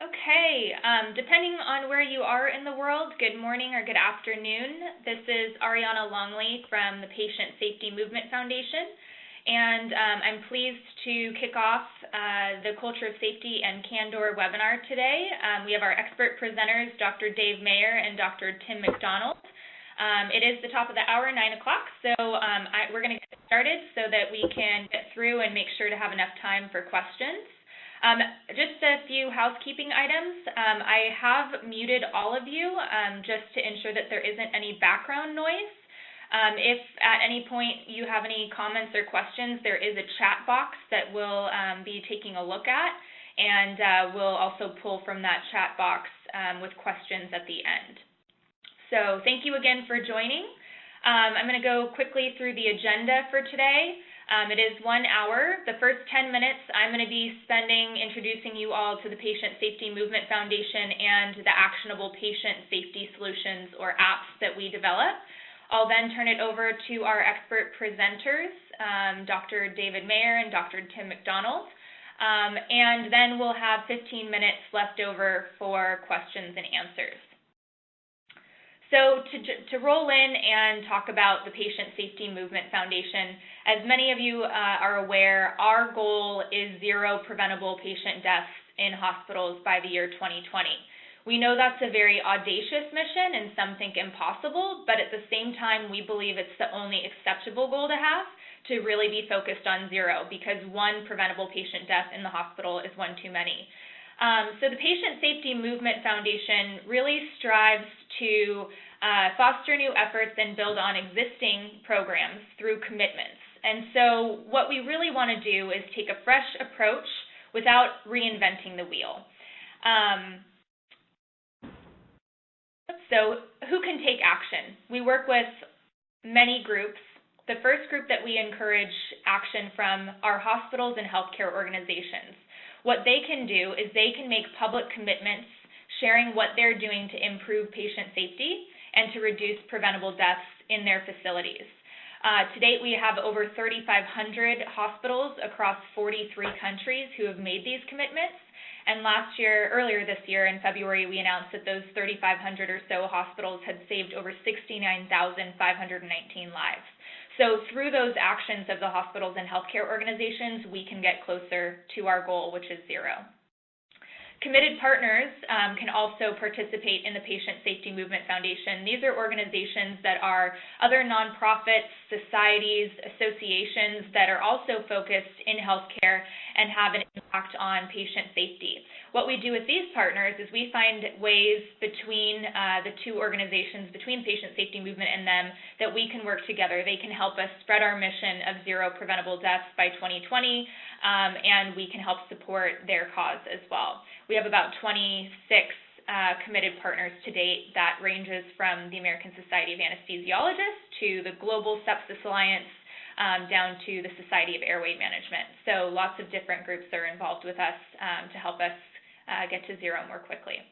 Okay, um, depending on where you are in the world, good morning or good afternoon. This is Ariana Longley from the Patient Safety Movement Foundation, and um, I'm pleased to kick off uh, the Culture of Safety and Candor webinar today. Um, we have our expert presenters, Dr. Dave Mayer and Dr. Tim McDonald. Um, it is the top of the hour, 9 o'clock, so um, I, we're going to get started so that we can get through and make sure to have enough time for questions. Um, just a few housekeeping items. Um, I have muted all of you um, just to ensure that there isn't any background noise. Um, if at any point you have any comments or questions, there is a chat box that we'll um, be taking a look at, and uh, we'll also pull from that chat box um, with questions at the end. So thank you again for joining. I'm going to go quickly through the agenda for today. Um, it is one hour. The first 10 minutes, I'm going to be spending introducing you all to the Patient Safety Movement Foundation and the actionable patient safety solutions or apps that we develop. I'll then turn it over to our expert presenters, um, Dr. David Mayer and Dr. Tim McDonald. Um, and then we'll have 15 minutes left over for questions and answers. So to, to roll in and talk about the Patient Safety Movement Foundation, as many of you uh, are aware, our goal is zero preventable patient deaths in hospitals by the year 2020. We know that's a very audacious mission and some think impossible, but at the same time, we believe it's the only acceptable goal to have to really be focused on zero because one preventable patient death in the hospital is one too many. Um, so the Patient Safety Movement Foundation really strives to uh, foster new efforts and build on existing programs through commitments. And so what we really want to do is take a fresh approach without reinventing the wheel. Um, so who can take action? We work with many groups. The first group that we encourage action from are hospitals and healthcare organizations. What they can do is they can make public commitments sharing what they're doing to improve patient safety and to reduce preventable deaths in their facilities. Uh, to date, we have over 3,500 hospitals across 43 countries who have made these commitments. And last year, earlier this year in February, we announced that those 3,500 or so hospitals had saved over 69,519 lives. So through those actions of the hospitals and healthcare organizations, we can get closer to our goal, which is zero. Committed partners um, can also participate in the Patient Safety Movement Foundation. These are organizations that are other nonprofits, societies, associations that are also focused in healthcare and have an impact on patient safety. What we do with these partners is we find ways between uh, the two organizations, between Patient Safety Movement and them, that we can work together. They can help us spread our mission of zero preventable deaths by 2020, um, and we can help support their cause as well. We have about 26 uh, committed partners to date that ranges from the American Society of Anesthesiologists to the Global Sepsis Alliance um, down to the Society of Airway Management. So lots of different groups are involved with us um, to help us uh, get to zero more quickly.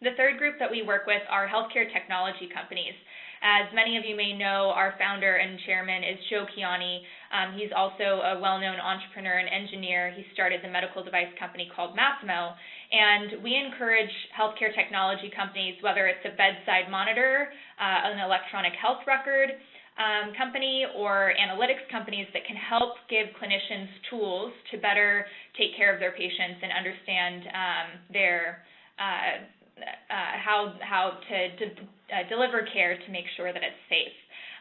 The third group that we work with are healthcare technology companies. As many of you may know, our founder and chairman is Joe Kiani. Um, he's also a well-known entrepreneur and engineer. He started the medical device company called Masimo. And we encourage healthcare technology companies, whether it's a bedside monitor, uh, an electronic health record, um, company or analytics companies that can help give clinicians tools to better take care of their patients and understand um, their uh, uh, how how to, uh, deliver care to make sure that it's safe.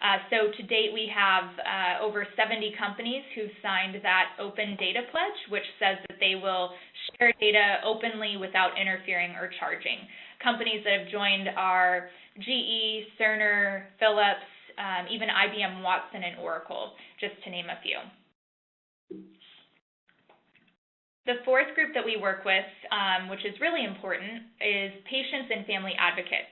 Uh, so to date, we have uh, over 70 companies who've signed that open data pledge, which says that they will share data openly without interfering or charging. Companies that have joined are GE, Cerner, Philips, um, even IBM Watson and Oracle, just to name a few. The fourth group that we work with, um, which is really important, is patients and family advocates.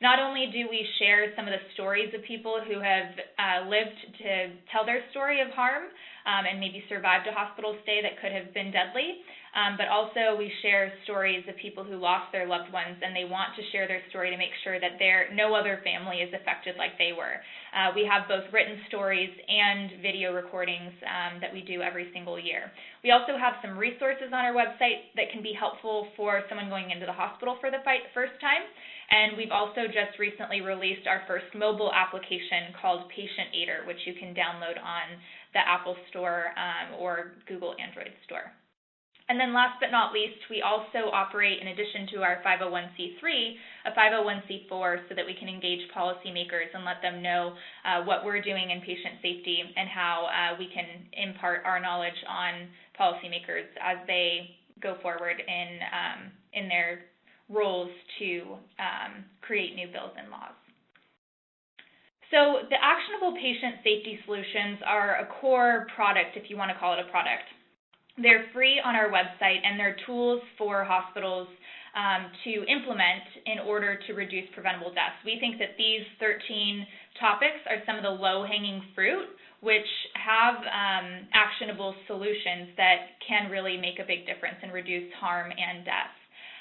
Not only do we share some of the stories of people who have uh, lived to tell their story of harm um, and maybe survived a hospital stay that could have been deadly, um, but also we share stories of people who lost their loved ones and they want to share their story to make sure that no other family is affected like they were. Uh, we have both written stories and video recordings um, that we do every single year. We also have some resources on our website that can be helpful for someone going into the hospital for the first time. And we've also just recently released our first mobile application called Patient Aider, which you can download on the Apple Store um, or Google Android Store. And then last but not least, we also operate, in addition to our 501c3, a 501c4 so that we can engage policymakers and let them know uh, what we're doing in patient safety and how uh, we can impart our knowledge on policymakers as they go forward in, um, in their roles to um, create new bills and laws. So the actionable patient safety solutions are a core product, if you want to call it a product. They're free on our website, and they're tools for hospitals um, to implement in order to reduce preventable deaths. We think that these 13 topics are some of the low-hanging fruit, which have um, actionable solutions that can really make a big difference and reduce harm and death.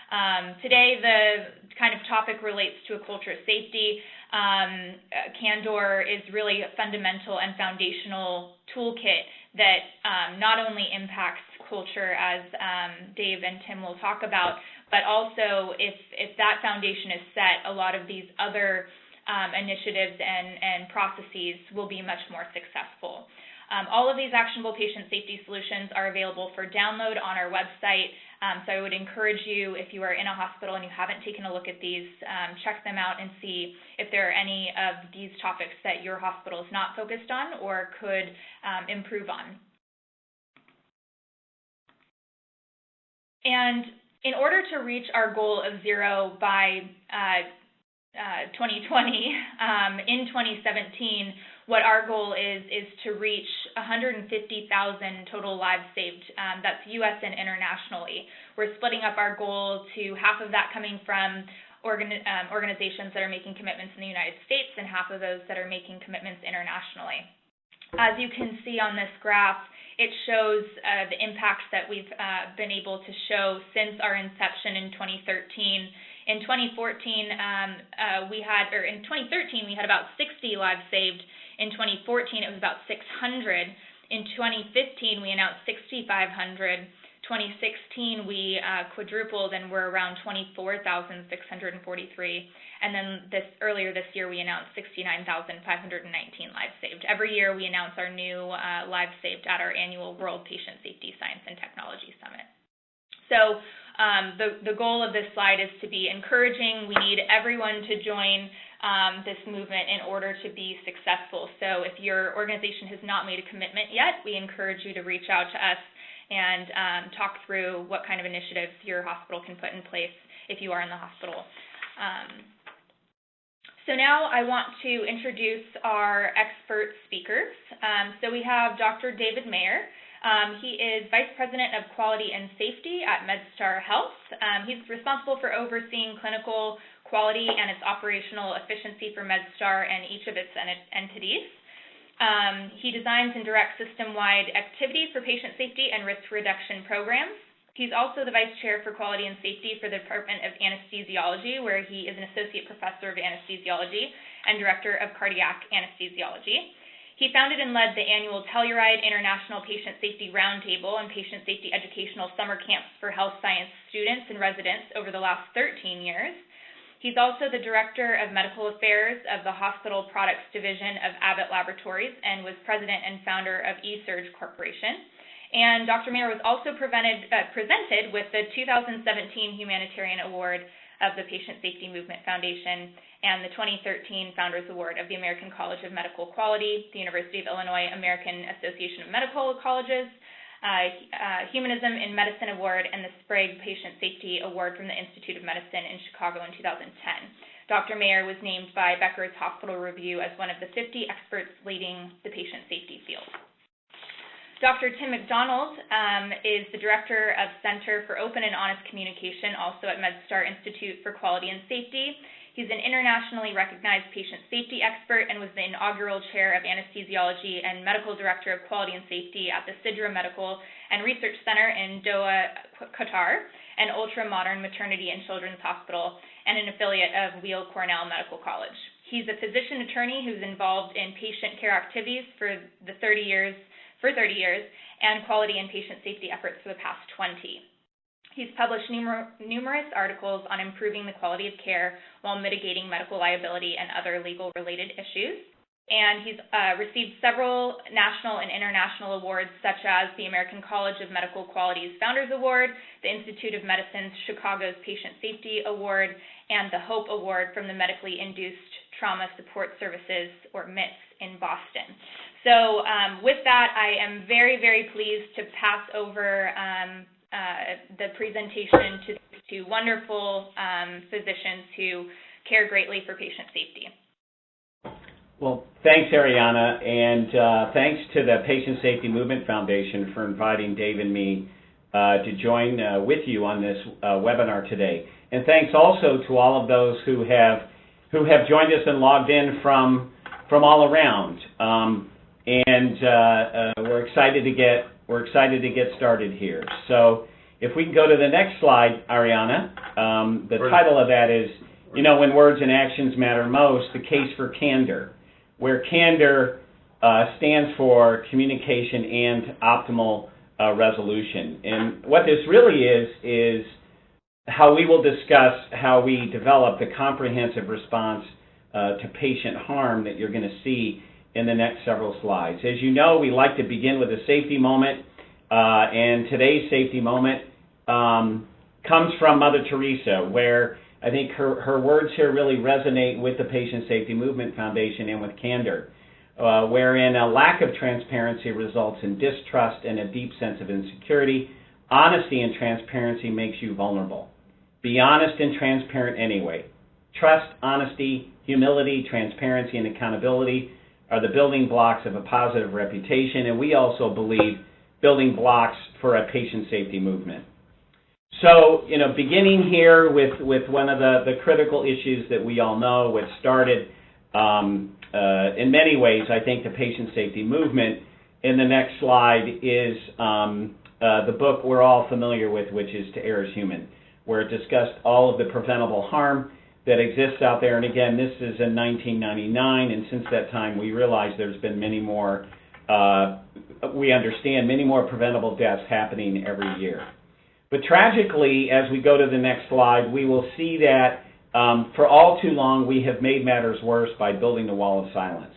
Um, today, the kind of topic relates to a culture of safety. Um, Candor is really a fundamental and foundational toolkit that um, not only impacts culture, as um, Dave and Tim will talk about, but also if, if that foundation is set, a lot of these other um, initiatives and, and processes will be much more successful. Um, all of these actionable patient safety solutions are available for download on our website. Um, so I would encourage you, if you are in a hospital and you haven't taken a look at these, um, check them out and see if there are any of these topics that your hospital is not focused on or could um, improve on. And in order to reach our goal of zero by uh, uh, 2020, um, in 2017, what our goal is is to reach 150,000 total lives saved. Um, that's U.S. and internationally. We're splitting up our goal to half of that coming from um, organizations that are making commitments in the United States and half of those that are making commitments internationally. As you can see on this graph, it shows uh, the impacts that we've uh, been able to show since our inception in 2013. In 2014, um, uh, we had, or in 2013, we had about 60 lives saved. In 2014, it was about 600. In 2015, we announced 6,500. 2016, we uh, quadrupled and we're around 24,643. And then this earlier this year, we announced 69,519 lives saved. Every year, we announce our new uh, lives saved at our annual World Patient Safety Science and Technology Summit. So um, the, the goal of this slide is to be encouraging. We need everyone to join um, this movement in order to be successful. So if your organization has not made a commitment yet, we encourage you to reach out to us and um, talk through what kind of initiatives your hospital can put in place if you are in the hospital. Um, so now I want to introduce our expert speakers. Um, so we have Dr. David Mayer. Um, he is Vice President of Quality and Safety at MedStar Health. Um, he's responsible for overseeing clinical quality and its operational efficiency for MedStar and each of its entities. Um, he designs and directs system-wide activities for patient safety and risk reduction programs. He's also the Vice Chair for Quality and Safety for the Department of Anesthesiology, where he is an Associate Professor of Anesthesiology and Director of Cardiac Anesthesiology. He founded and led the annual Telluride International Patient Safety Roundtable and Patient Safety Educational Summer Camps for Health Science students and residents over the last 13 years. He's also the Director of Medical Affairs of the Hospital Products Division of Abbott Laboratories and was President and founder of eSurge Corporation. And Dr. Mayer was also uh, presented with the 2017 Humanitarian Award of the Patient Safety Movement Foundation and the 2013 Founders Award of the American College of Medical Quality, the University of Illinois American Association of Medical Colleges, uh, uh, Humanism in Medicine Award and the Sprague Patient Safety Award from the Institute of Medicine in Chicago in 2010. Dr. Mayer was named by Becker's Hospital Review as one of the 50 experts leading the patient safety field. Dr. Tim McDonald um, is the Director of Center for Open and Honest Communication, also at MedStar Institute for Quality and Safety, He's an internationally recognized patient safety expert and was the inaugural chair of anesthesiology and medical director of quality and safety at the Sidra Medical and Research Center in Doha, Qatar, an ultra-modern maternity and children's hospital and an affiliate of Weill Cornell Medical College. He's a physician attorney who's involved in patient care activities for the 30 years for 30 years and quality and patient safety efforts for the past 20. He's published numer numerous articles on improving the quality of care while mitigating medical liability and other legal related issues. And he's uh, received several national and international awards, such as the American College of Medical Quality's Founders Award, the Institute of Medicine's Chicago's Patient Safety Award, and the HOPE Award from the Medically Induced Trauma Support Services, or MITS, in Boston. So um, with that, I am very, very pleased to pass over um, uh, the presentation to, to wonderful um, physicians who care greatly for patient safety. Well, thanks, Ariana, and uh, thanks to the Patient Safety Movement Foundation for inviting Dave and me uh, to join uh, with you on this uh, webinar today. And thanks also to all of those who have who have joined us and logged in from from all around. Um, we're excited to get we're excited to get started here. So if we can go to the next slide, Ariana, um, the title of that is, you know, when words and actions matter most, the case for candor, where candor uh, stands for communication and optimal uh, resolution. And what this really is, is how we will discuss how we develop the comprehensive response uh, to patient harm that you're going to see in the next several slides. As you know, we like to begin with a safety moment, uh, and today's safety moment um, comes from Mother Teresa, where I think her, her words here really resonate with the Patient Safety Movement Foundation and with candor, uh, wherein a lack of transparency results in distrust and a deep sense of insecurity. Honesty and transparency makes you vulnerable. Be honest and transparent anyway. Trust, honesty, humility, transparency, and accountability are the building blocks of a positive reputation, and we also believe building blocks for a patient safety movement. So, you know, beginning here with, with one of the, the critical issues that we all know, which started um, uh, in many ways, I think, the patient safety movement. In the next slide is um, uh, the book we're all familiar with, which is To Err is Human, where it discussed all of the preventable harm that exists out there. And again, this is in 1999, and since that time, we realize there's been many more, uh, we understand many more preventable deaths happening every year. But tragically, as we go to the next slide, we will see that um, for all too long we have made matters worse by building the wall of silence.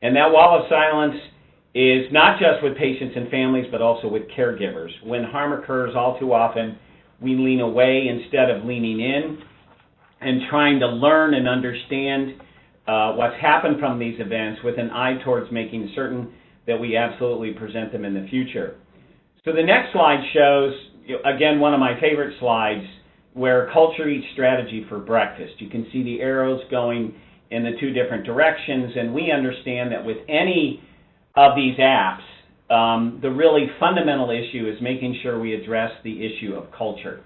And that wall of silence is not just with patients and families, but also with caregivers. When harm occurs, all too often, we lean away instead of leaning in and trying to learn and understand uh, what's happened from these events with an eye towards making certain that we absolutely present them in the future. So the next slide shows again, one of my favorite slides where culture eats strategy for breakfast. You can see the arrows going in the two different directions, and we understand that with any of these apps, um, the really fundamental issue is making sure we address the issue of culture.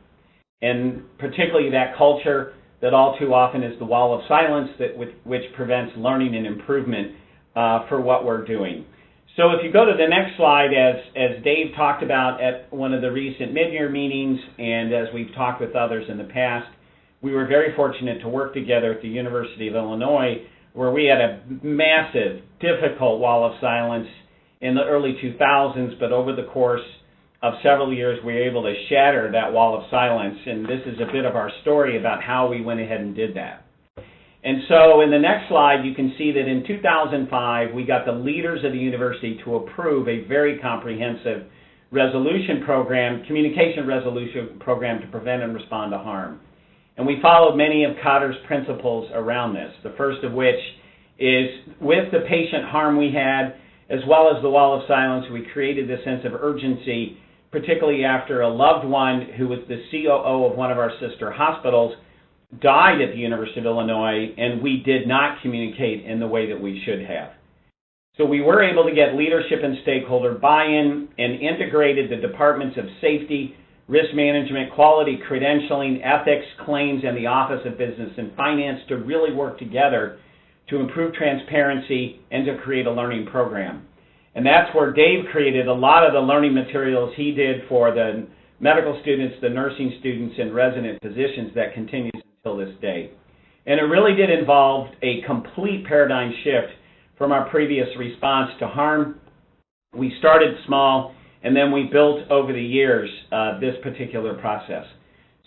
And particularly that culture that all too often is the wall of silence that which prevents learning and improvement uh, for what we're doing. So if you go to the next slide, as, as Dave talked about at one of the recent mid-year meetings, and as we've talked with others in the past, we were very fortunate to work together at the University of Illinois, where we had a massive, difficult wall of silence in the early 2000s, but over the course of several years, we were able to shatter that wall of silence, and this is a bit of our story about how we went ahead and did that. And so in the next slide, you can see that in 2005, we got the leaders of the university to approve a very comprehensive resolution program, communication resolution program to prevent and respond to harm. And we followed many of Kotter's principles around this, the first of which is with the patient harm we had, as well as the wall of silence, we created this sense of urgency, particularly after a loved one who was the COO of one of our sister hospitals died at the University of Illinois, and we did not communicate in the way that we should have. So we were able to get leadership and stakeholder buy-in and integrated the departments of safety, risk management, quality, credentialing, ethics, claims, and the Office of Business and Finance to really work together to improve transparency and to create a learning program. And that's where Dave created a lot of the learning materials he did for the medical students, the nursing students, and resident physicians that continues till this day. And it really did involve a complete paradigm shift from our previous response to harm We started small, and then we built over the years uh, this particular process.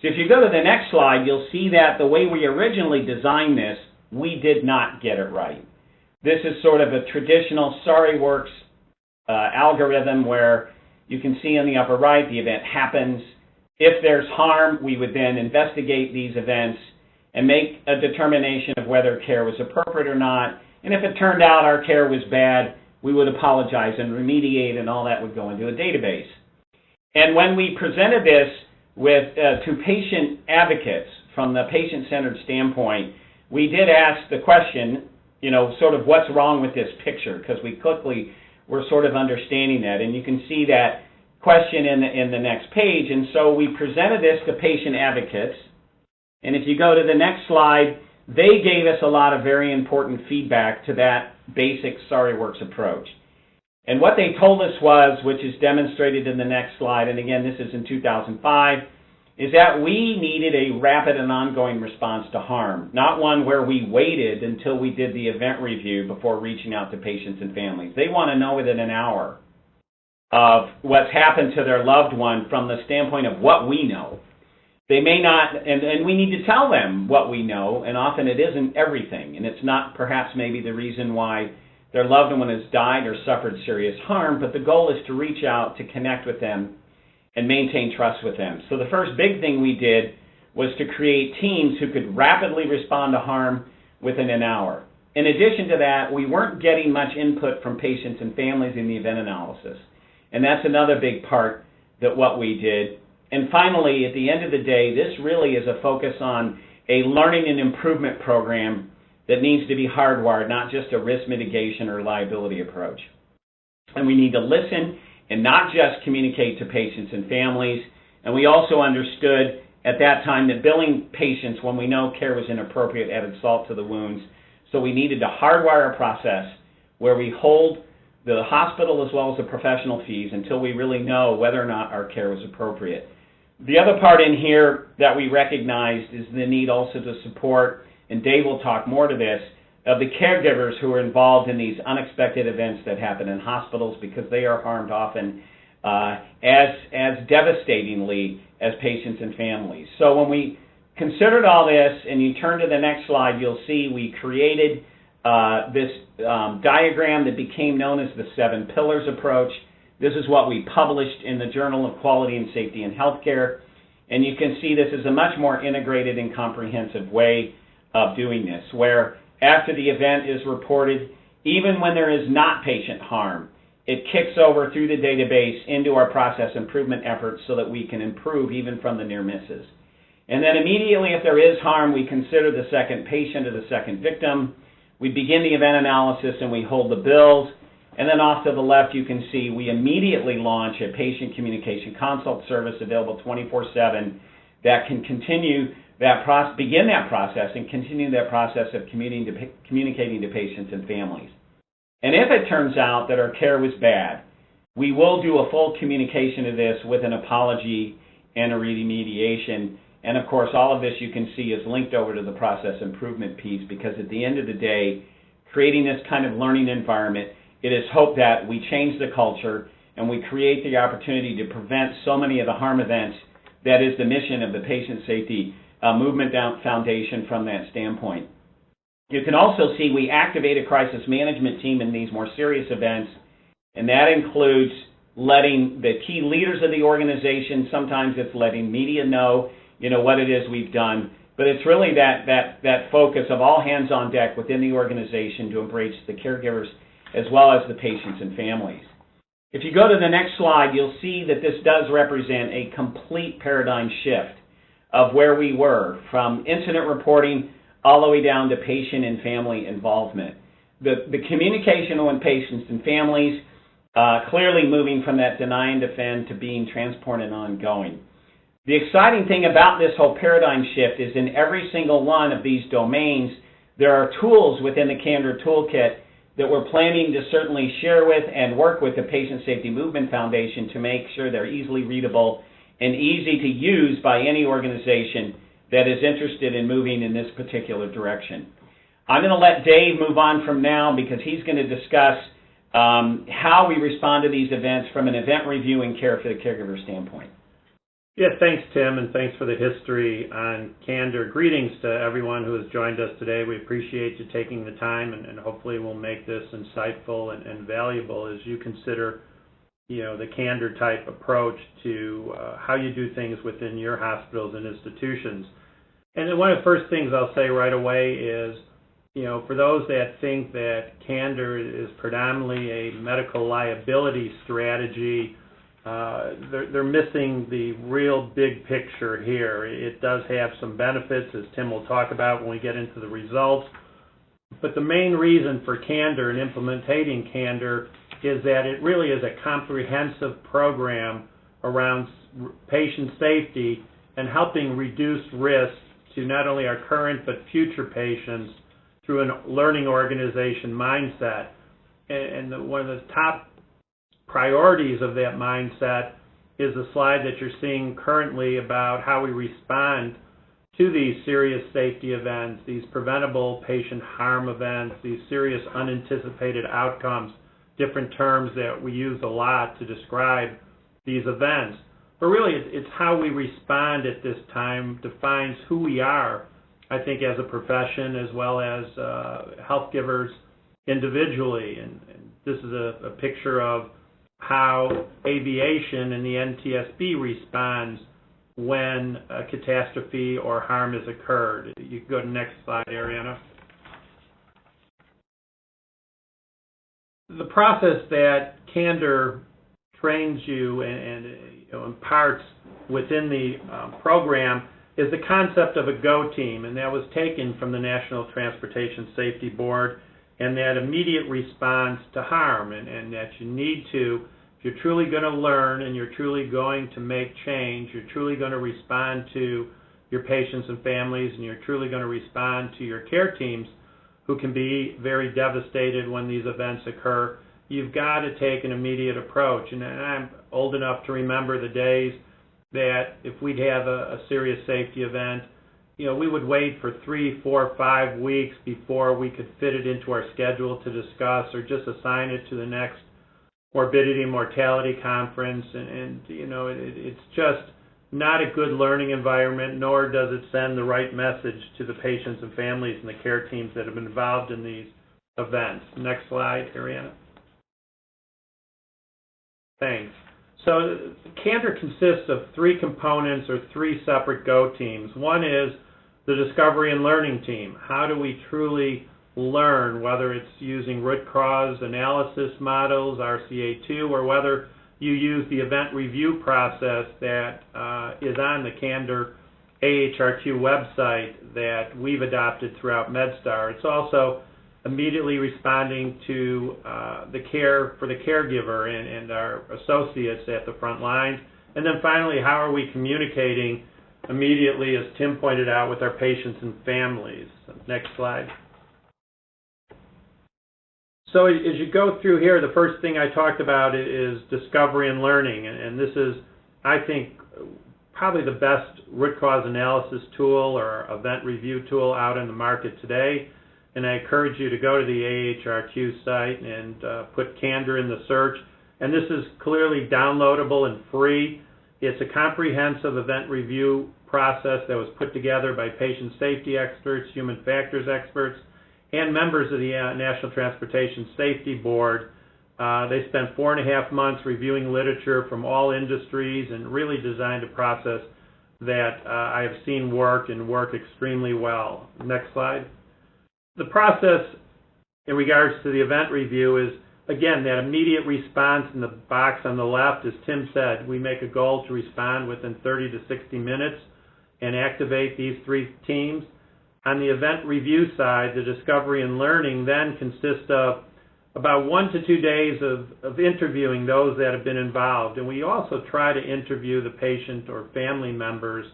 So if you go to the next slide, you'll see that the way we originally designed this, we did not get it right. This is sort of a traditional Sorry Works uh, algorithm where you can see in the upper right the event happens. If there's harm, we would then investigate these events and make a determination of whether care was appropriate or not. And if it turned out our care was bad, we would apologize and remediate, and all that would go into a database. And when we presented this with uh, to patient advocates from the patient-centered standpoint, we did ask the question, you know, sort of what's wrong with this picture, because we quickly were sort of understanding that, and you can see that question in the, in the next page. And so we presented this to patient advocates, and if you go to the next slide, they gave us a lot of very important feedback to that basic Sorry Works approach. And what they told us was, which is demonstrated in the next slide, and again, this is in 2005, is that we needed a rapid and ongoing response to harm, not one where we waited until we did the event review before reaching out to patients and families. They want to know within an hour of what's happened to their loved one from the standpoint of what we know. They may not, and, and we need to tell them what we know, and often it isn't everything, and it's not perhaps maybe the reason why their loved one has died or suffered serious harm, but the goal is to reach out, to connect with them, and maintain trust with them. So the first big thing we did was to create teams who could rapidly respond to harm within an hour. In addition to that, we weren't getting much input from patients and families in the event analysis. And that's another big part that what we did. And finally, at the end of the day, this really is a focus on a learning and improvement program that needs to be hardwired, not just a risk mitigation or liability approach. And we need to listen and not just communicate to patients and families. And we also understood at that time that billing patients when we know care was inappropriate added salt to the wounds. So we needed to hardwire a process where we hold the hospital as well as the professional fees until we really know whether or not our care was appropriate. The other part in here that we recognized is the need also to support, and Dave will talk more to this, of the caregivers who are involved in these unexpected events that happen in hospitals because they are harmed often uh, as, as devastatingly as patients and families. So when we considered all this, and you turn to the next slide, you'll see we created uh, this um, diagram that became known as the seven pillars approach. This is what we published in the Journal of Quality and Safety in Healthcare. And you can see this is a much more integrated and comprehensive way of doing this, where after the event is reported, even when there is not patient harm, it kicks over through the database into our process improvement efforts so that we can improve even from the near misses. And then immediately if there is harm, we consider the second patient or the second victim. We begin the event analysis and we hold the bills. And then off to the left, you can see we immediately launch a patient communication consult service available 24-7 that can continue that process, begin that process and continue that process of communicating to, communicating to patients and families. And if it turns out that our care was bad, we will do a full communication of this with an apology and a remediation. And of course, all of this you can see is linked over to the process improvement piece because at the end of the day, creating this kind of learning environment, it is hoped that we change the culture and we create the opportunity to prevent so many of the harm events that is the mission of the Patient Safety uh, Movement Foundation from that standpoint. You can also see we activate a crisis management team in these more serious events, and that includes letting the key leaders of the organization, sometimes it's letting media know, you know, what it is we've done, but it's really that, that, that focus of all hands on deck within the organization to embrace the caregivers as well as the patients and families. If you go to the next slide, you'll see that this does represent a complete paradigm shift of where we were from incident reporting all the way down to patient and family involvement. The, the communication with patients and families uh, clearly moving from that deny and defend to being transparent and ongoing. The exciting thing about this whole paradigm shift is in every single one of these domains, there are tools within the Candor Toolkit that we're planning to certainly share with and work with the Patient Safety Movement Foundation to make sure they're easily readable and easy to use by any organization that is interested in moving in this particular direction. I'm going to let Dave move on from now because he's going to discuss um, how we respond to these events from an event review and care for the caregiver standpoint. Yeah, thanks, Tim, and thanks for the history on Candor. Greetings to everyone who has joined us today. We appreciate you taking the time, and, and hopefully we'll make this insightful and, and, valuable as you consider, you know, the Candor type approach to uh, how you do things within your hospitals and institutions. And then one of the first things I'll say right away is, you know, for those that think that Candor is predominantly a medical liability strategy, uh, they're, they're missing the real big picture here. It does have some benefits, as Tim will talk about when we get into the results. But the main reason for Candor and implementing Candor is that it really is a comprehensive program around patient safety and helping reduce risk to not only our current but future patients through a learning organization mindset. And, and one of the top priorities of that mindset is the slide that you're seeing currently about how we respond to these serious safety events, these preventable patient harm events, these serious unanticipated outcomes, different terms that we use a lot to describe these events. But really, it's how we respond at this time defines who we are, I think, as a profession as well as uh, health givers individually. And, and this is a, a picture of how aviation and the NTSB responds when a catastrophe or harm has occurred. You can go to the next slide, Ariana. The process that Candor trains you and, and you know, imparts within the um, program is the concept of a GO team, and that was taken from the National Transportation Safety Board and that immediate response to harm, and, and that you need to, if you're truly going to learn and you're truly going to make change, you're truly going to respond to your patients and families, and you're truly going to respond to your care teams who can be very devastated when these events occur. You've got to take an immediate approach. And I'm old enough to remember the days that if we'd have a, a serious safety event, you know, we would wait for three, four, five weeks before we could fit it into our schedule to discuss or just assign it to the next morbidity and mortality conference. And, and you know, it, it's just not a good learning environment, nor does it send the right message to the patients and families and the care teams that have been involved in these events. Next slide, Ariana. Thanks. So Candor consists of three components or three separate Go teams. One is the discovery and learning team. How do we truly learn, whether it's using root cause analysis models, RCA2, or whether you use the event review process that uh, is on the Candor AHRQ website that we've adopted throughout MedStar. It's also immediately responding to uh, the care for the caregiver and, and our associates at the front lines. And then finally, how are we communicating immediately, as Tim pointed out, with our patients and families. Next slide. So as you go through here, the first thing I talked about is discovery and learning. And this is, I think, probably the best root cause analysis tool or event review tool out in the market today. And I encourage you to go to the AHRQ site and uh, put Candor in the search. And this is clearly downloadable and free. It's a comprehensive event review process that was put together by patient safety experts, human factors experts, and members of the uh, National Transportation Safety Board. Uh, they spent four and a half months reviewing literature from all industries and really designed a process that uh, I have seen work and work extremely well. Next slide. The process in regards to the event review is again, that immediate response in the box on the left, as Tim said, we make a goal to respond within 30 to 60 minutes and activate these three teams. On the event review side, the discovery and learning then consists of about one to two days of, of interviewing those that have been involved. And we also try to interview the patient or family members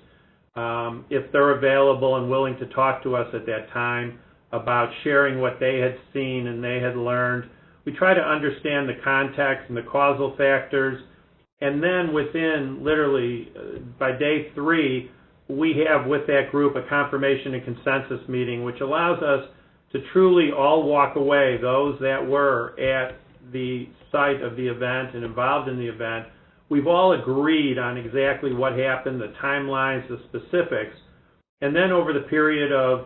um, if they're available and willing to talk to us at that time about sharing what they had seen and they had learned we try to understand the context and the causal factors. And then within literally uh, by day three, we have with that group a confirmation and consensus meeting, which allows us to truly all walk away, those that were at the site of the event and involved in the event, we've all agreed on exactly what happened, the timelines, the specifics. And then over the period of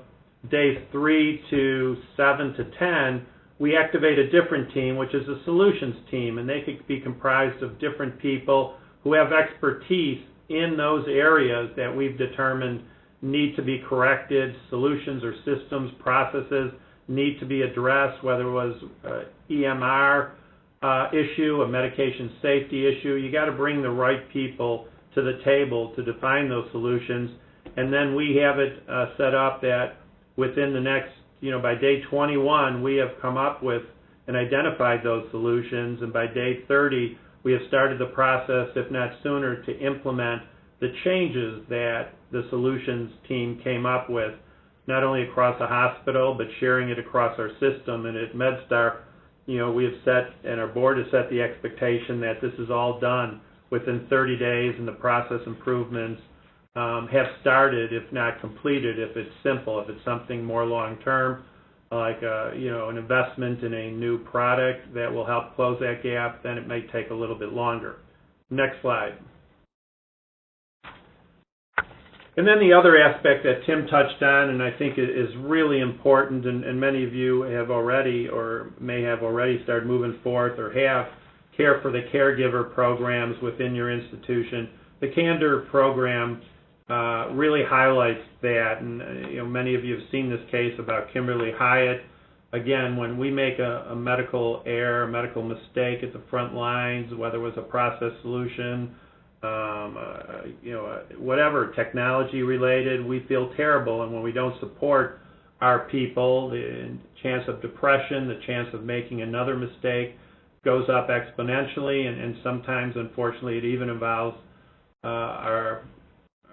days three to seven to 10, we activate a different team, which is a solutions team, and they could be comprised of different people who have expertise in those areas that we've determined need to be corrected, solutions or systems, processes need to be addressed, whether it was uh, EMR uh, issue, a medication safety issue. You got to bring the right people to the table to define those solutions, and then we have it uh, set up that within the next, you know, by day 21, we have come up with and identified those solutions, and by day 30, we have started the process, if not sooner, to implement the changes that the solutions team came up with, not only across the hospital, but sharing it across our system. And at MedStar, you know, we have set, and our board has set the expectation that this is all done within 30 days, and the process improvements um, have started, if not completed, if it's simple. If it's something more long-term, like, uh, you know, an investment in a new product that will help close that gap, then it may take a little bit longer. Next slide. And then the other aspect that Tim touched on, and I think is really important, and, and many of you have already or may have already started moving forth or have care for the caregiver programs within your institution. The Candor program uh, really highlights that, and uh, you know many of you have seen this case about Kimberly Hiatt. Again, when we make a, a medical error, a medical mistake at the front lines, whether it was a process solution, um, uh, you know, uh, whatever technology related, we feel terrible. And when we don't support our people, the chance of depression, the chance of making another mistake goes up exponentially. And, and sometimes, unfortunately, it even involves uh, our,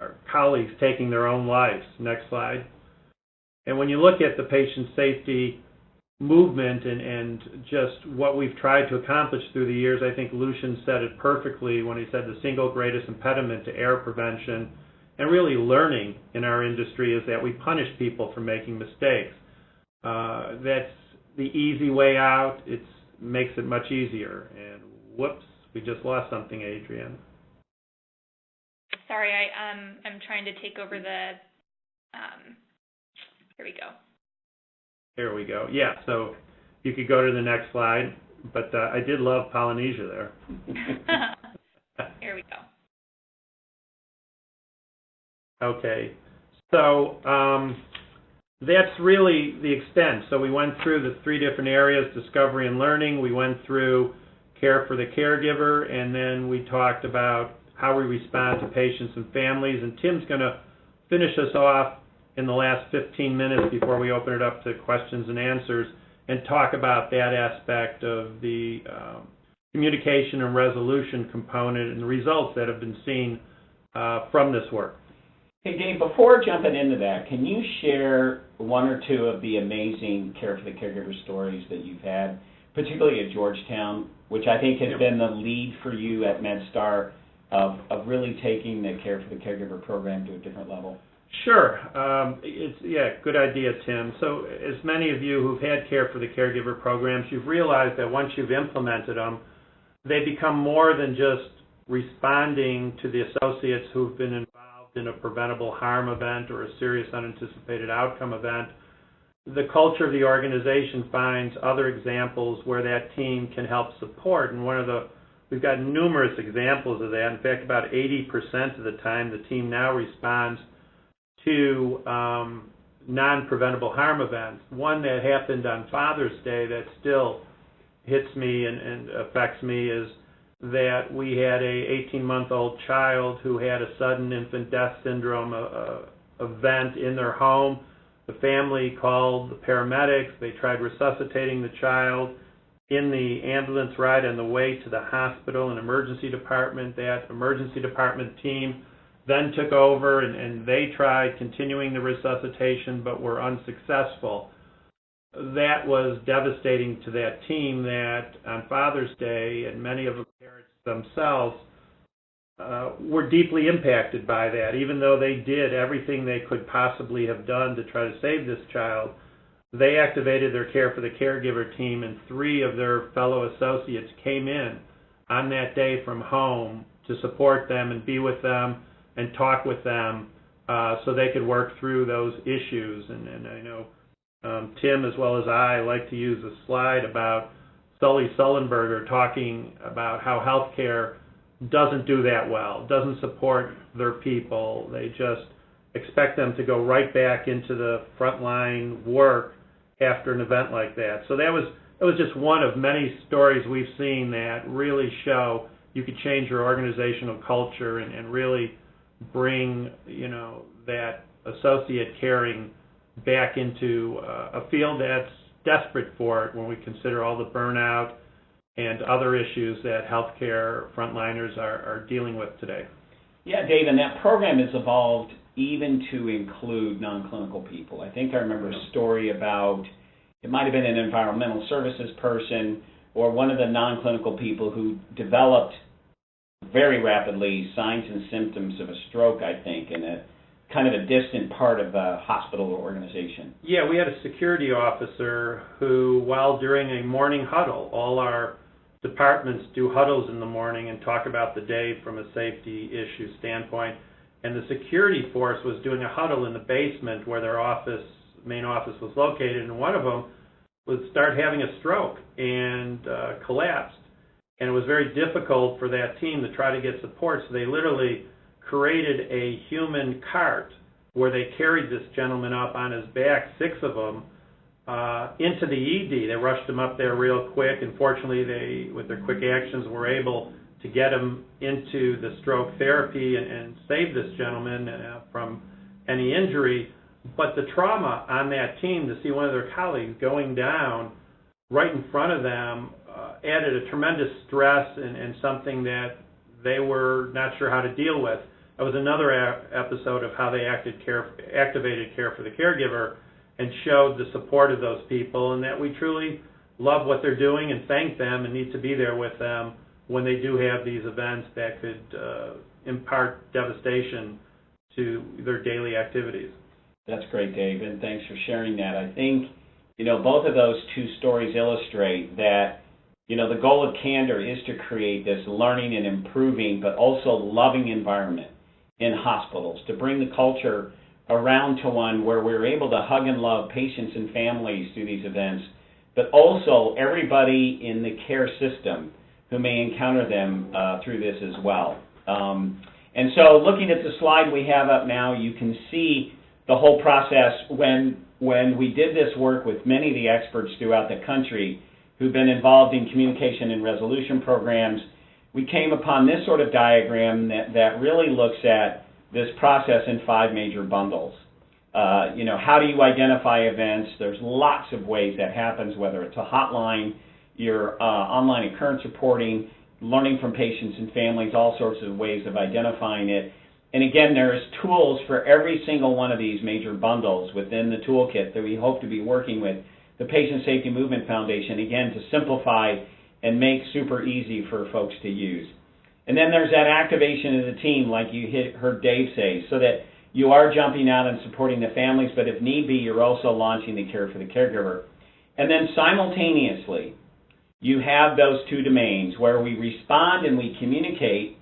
our colleagues taking their own lives. Next slide. And when you look at the patient safety movement and, and just what we've tried to accomplish through the years, I think Lucian said it perfectly when he said the single greatest impediment to error prevention and really learning in our industry is that we punish people for making mistakes. Uh, that's the easy way out. It makes it much easier. And whoops, we just lost something, Adrienne. Sorry, I um I'm trying to take over the um here we go. There we go. Yeah, so you could go to the next slide, but uh, I did love Polynesia there. Here we go. Okay, so um, that's really the extent. So we went through the three different areas, discovery and learning. We went through care for the caregiver, and then we talked about how we respond to patients and families. And Tim's going to finish us off in the last 15 minutes before we open it up to questions and answers and talk about that aspect of the um, communication and resolution component and the results that have been seen uh, from this work. Hey, Dave, before jumping into that, can you share one or two of the amazing Care for the Caregiver stories that you've had, particularly at Georgetown, which I think has been the lead for you at MedStar of, of really taking the Care for the Caregiver program to a different level? Sure. Um, it's yeah, good idea, Tim. So, as many of you who've had care for the caregiver programs, you've realized that once you've implemented them, they become more than just responding to the associates who've been involved in a preventable harm event or a serious unanticipated outcome event. The culture of the organization finds other examples where that team can help support, and one of the we've got numerous examples of that. In fact, about 80% of the time, the team now responds to um, non-preventable harm events. One that happened on Father's Day that still hits me and, and affects me is that we had a 18-month-old child who had a sudden infant death syndrome event in their home. The family called the paramedics. They tried resuscitating the child. In the ambulance ride on the way to the hospital and emergency department, that emergency department team then took over and, and they tried continuing the resuscitation but were unsuccessful. That was devastating to that team that on Father's Day and many of the parents themselves uh, were deeply impacted by that. Even though they did everything they could possibly have done to try to save this child, they activated their care for the caregiver team, and three of their fellow associates came in on that day from home to support them and be with them and talk with them uh, so they could work through those issues. And, and I know um, Tim, as well as I, like to use a slide about Sully Sullenberger talking about how healthcare doesn't do that well, doesn't support their people. They just expect them to go right back into the frontline work after an event like that. So that was that was just one of many stories we've seen that really show you could change your organizational culture and, and really bring you know that associate caring back into uh, a field that's desperate for it when we consider all the burnout and other issues that healthcare frontliners are, are dealing with today. Yeah, Dave, and that program has evolved even to include non-clinical people. I think I remember a story about it might have been an environmental services person or one of the non-clinical people who developed very rapidly signs and symptoms of a stroke, I think, in a kind of a distant part of the hospital organization. Yeah, we had a security officer who, while during a morning huddle, all our departments do huddles in the morning and talk about the day from a safety issue standpoint. And the security force was doing a huddle in the basement where their office, main office was located, and one of them would start having a stroke and uh, collapsed. And it was very difficult for that team to try to get support, so they literally created a human cart where they carried this gentleman up on his back, six of them, uh, into the ED. They rushed him up there real quick, and fortunately, they, with their quick actions, were able to get him into the stroke therapy and, and save this gentleman uh, from any injury. But the trauma on that team to see one of their colleagues going down right in front of them uh, added a tremendous stress and, and something that they were not sure how to deal with. That was another a- episode of how they acted care, activated care for the caregiver and showed the support of those people and that we truly love what they're doing and thank them and need to be there with them when they do have these events that could uh, impart devastation to their daily activities. That's great, Dave, and thanks for sharing that. I think, you know, both of those two stories illustrate that, you know, the goal of Candor is to create this learning and improving, but also loving environment in hospitals, to bring the culture around to one where we're able to hug and love patients and families through these events, but also everybody in the care system who may encounter them uh, through this as well. Um, and so looking at the slide we have up now, you can see the whole process when, when we did this work with many of the experts throughout the country who've been involved in communication and resolution programs, we came upon this sort of diagram that, that really looks at this process in five major bundles. Uh, you know, how do you identify events? There's lots of ways that happens, whether it's a hotline, your uh, online occurrence reporting, learning from patients and families, all sorts of ways of identifying it. And again, there's tools for every single one of these major bundles within the toolkit that we hope to be working with the Patient Safety Movement Foundation, again, to simplify and make super easy for folks to use. And then there's that activation of the team, like you heard Dave say, so that you are jumping out and supporting the families, but if need be, you're also launching the care for the caregiver. And then simultaneously, you have those two domains where we respond and we communicate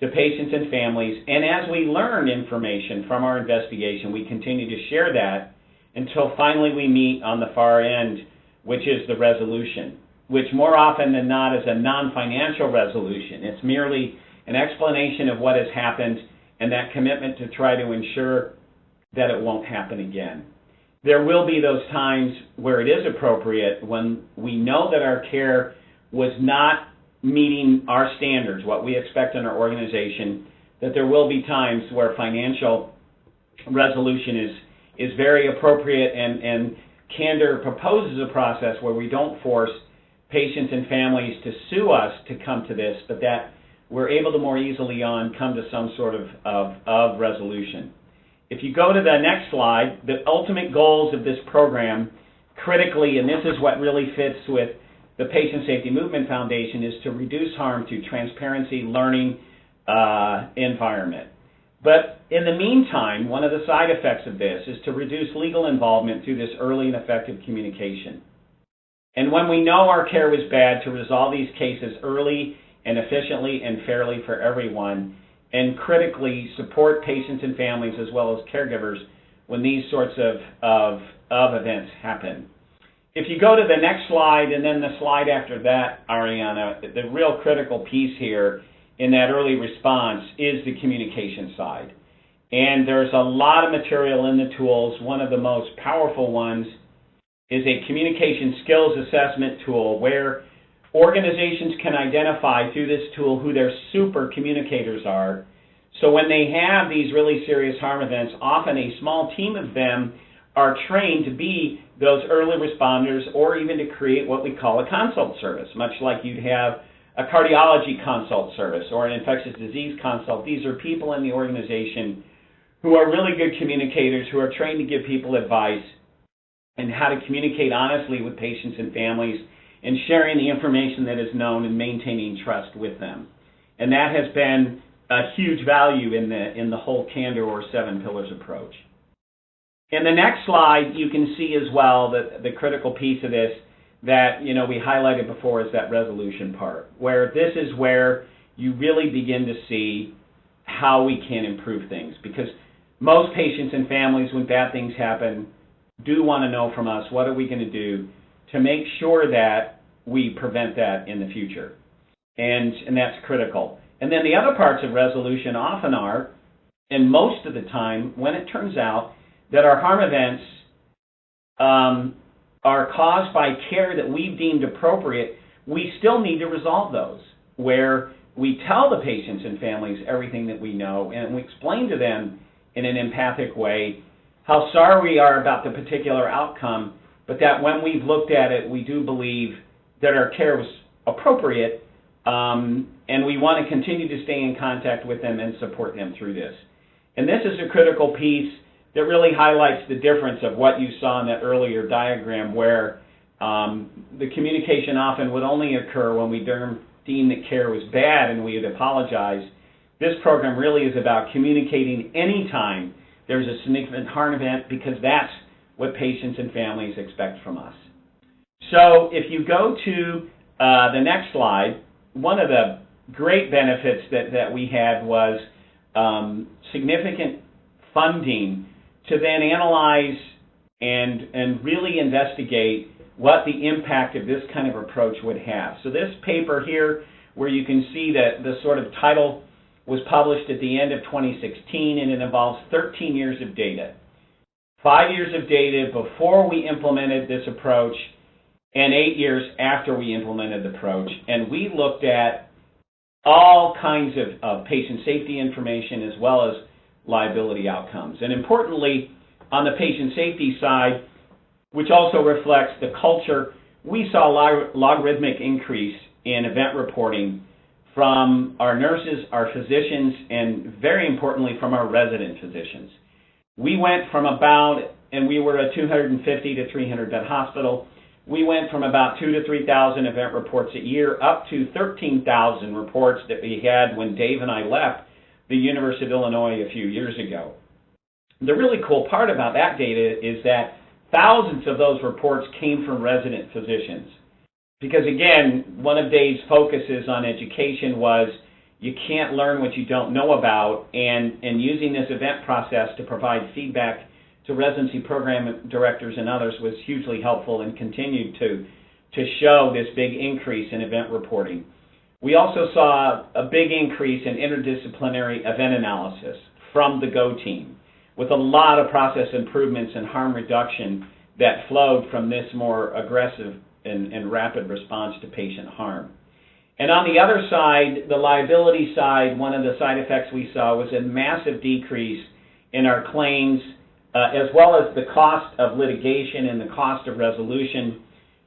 to patients and families, and as we learn information from our investigation, we continue to share that until finally we meet on the far end, which is the resolution which more often than not is a non-financial resolution. It's merely an explanation of what has happened and that commitment to try to ensure that it won't happen again. There will be those times where it is appropriate when we know that our care was not meeting our standards, what we expect in our organization, that there will be times where financial resolution is is very appropriate and, and Candor proposes a process where we don't force patients and families to sue us to come to this, but that we're able to more easily on come to some sort of, of, of resolution. If you go to the next slide, the ultimate goals of this program, critically, and this is what really fits with the Patient Safety Movement Foundation, is to reduce harm through transparency, learning, uh, environment. But in the meantime, one of the side effects of this is to reduce legal involvement through this early and effective communication. And when we know our care was bad, to resolve these cases early and efficiently and fairly for everyone, and critically support patients and families as well as caregivers when these sorts of, of, of events happen. If you go to the next slide and then the slide after that, Ariana, the real critical piece here in that early response is the communication side. And there's a lot of material in the tools. One of the most powerful ones is a communication skills assessment tool where organizations can identify through this tool who their super communicators are. So when they have these really serious harm events, often a small team of them are trained to be those early responders or even to create what we call a consult service, much like you'd have a cardiology consult service or an infectious disease consult. These are people in the organization who are really good communicators, who are trained to give people advice and how to communicate honestly with patients and families and sharing the information that is known and maintaining trust with them. And that has been a huge value in the, in the whole candor or seven pillars approach. In the next slide, you can see as well that the critical piece of this that you know we highlighted before is that resolution part, where this is where you really begin to see how we can improve things. Because most patients and families, when bad things happen, do want to know from us what are we going to do to make sure that we prevent that in the future. And, and that's critical. And then the other parts of resolution often are, and most of the time, when it turns out that our harm events um, are caused by care that we've deemed appropriate, we still need to resolve those, where we tell the patients and families everything that we know and we explain to them in an empathic way how sorry we are about the particular outcome, but that when we've looked at it, we do believe that our care was appropriate, um, and we want to continue to stay in contact with them and support them through this. And this is a critical piece that really highlights the difference of what you saw in that earlier diagram where um, the communication often would only occur when we deem that care was bad and we would apologize. This program really is about communicating anytime there's a significant harm event because that's what patients and families expect from us. So if you go to uh, the next slide, one of the great benefits that, that we had was um, significant funding to then analyze and, and really investigate what the impact of this kind of approach would have. So this paper here, where you can see that the sort of title was published at the end of 2016, and it involves 13 years of data. Five years of data before we implemented this approach, and eight years after we implemented the approach. And we looked at all kinds of, of patient safety information as well as liability outcomes. And importantly, on the patient safety side, which also reflects the culture, we saw a logarithmic increase in event reporting from our nurses, our physicians, and very importantly, from our resident physicians. We went from about, and we were a 250 to 300 bed hospital, we went from about two to 3,000 event reports a year up to 13,000 reports that we had when Dave and I left the University of Illinois a few years ago. The really cool part about that data is that thousands of those reports came from resident physicians. Because again, one of Dave's focuses on education was you can't learn what you don't know about, and, and using this event process to provide feedback to residency program directors and others was hugely helpful and continued to, to show this big increase in event reporting. We also saw a big increase in interdisciplinary event analysis from the GO team, with a lot of process improvements and harm reduction that flowed from this more aggressive and, and rapid response to patient harm. And on the other side, the liability side, one of the side effects we saw was a massive decrease in our claims, uh, as well as the cost of litigation and the cost of resolution